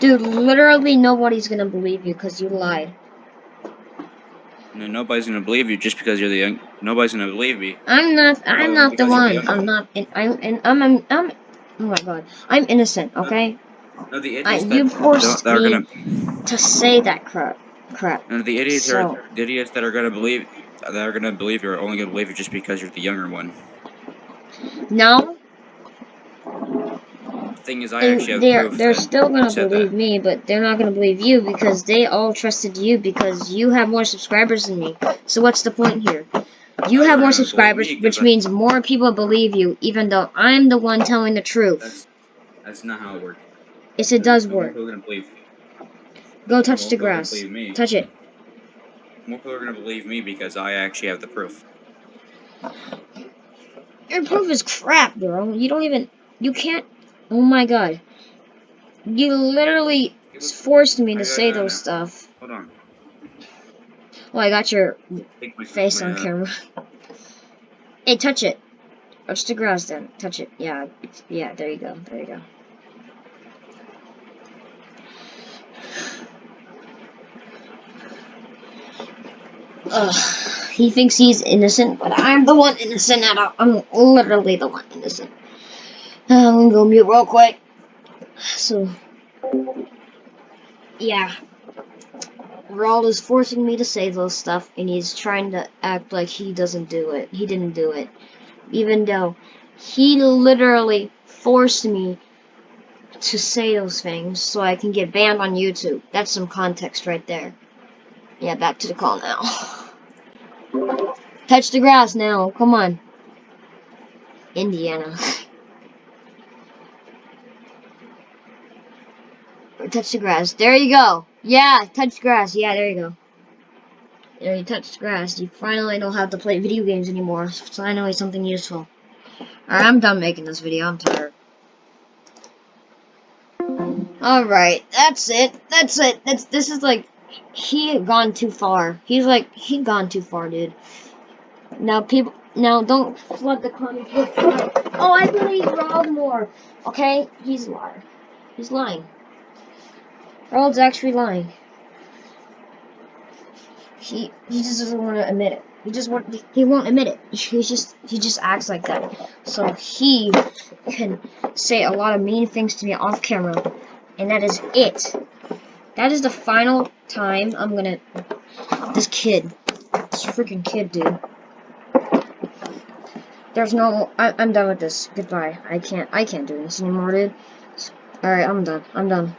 Dude, literally nobody's gonna believe you because you lied. No, nobody's gonna believe you just because you're the young. Nobody's gonna believe me. I'm not. I'm not the one. young. I'm not. In, I'm. In, I'm, I'm. I'm. Oh my god. I'm innocent. Okay. No, the I, idiots you forced that me gonna. to say that crap. Crap. No, the idiots So- are the idiots that are gonna believe that are gonna believe you are only gonna believe you just because you're the younger one. No, The thing is, I and actually they're they're still gonna believe that. me, but they're not gonna believe you because they all trusted you because you have more subscribers than me. So what's the point here? You have more subscribers, me which I- means more people believe you, even though I'm the one telling the truth. That's that's not how it works. Yes, it does more work. people are gonna believe. Go more touch the people are grass. Touch it. More people are gonna believe me because I actually have the proof. Your proof is crap, bro. You don't even. You can't. Oh my god. You literally forced me to say those stuff. Hold on. Well, I got your face on camera. hey, touch it. Touch the grass then. Touch it. Yeah. Yeah, there you go. There you go. Ugh. He thinks he's innocent, but I'm the one innocent at all. I'm literally the one innocent. I'm gonna go mute real quick. So, yeah. Ronald is forcing me to say those stuff, and he's trying to act like he doesn't do it. He didn't do it. Even though he literally forced me to say those things so I can get banned on YouTube. That's some context right there. Yeah, back to the call now. Touch the grass now. Come on. Indiana. touch the grass. There you go. Yeah, touch grass. Yeah, there you go. There you touched grass. You finally don't have to play video games anymore. Finally something useful. Alright, I'm done making this video. I'm tired. Alright, that's it. That's it. That's this is like he had gone too far. He's like he gone too far, dude. Now people now don't flood the comments with Oh I believe Rob more. Okay? He's a liar. He's lying. Harold's actually lying. He he just doesn't want to admit it. He just want he won't admit it. He just he just acts like that. So he can say a lot of mean things to me off camera, and that is it. That is the final time I'm gonna. This kid, this freaking kid, dude. There's no. I, I'm done with this. Goodbye. I can't. I can't do this anymore, dude. All right, I'm done. I'm done.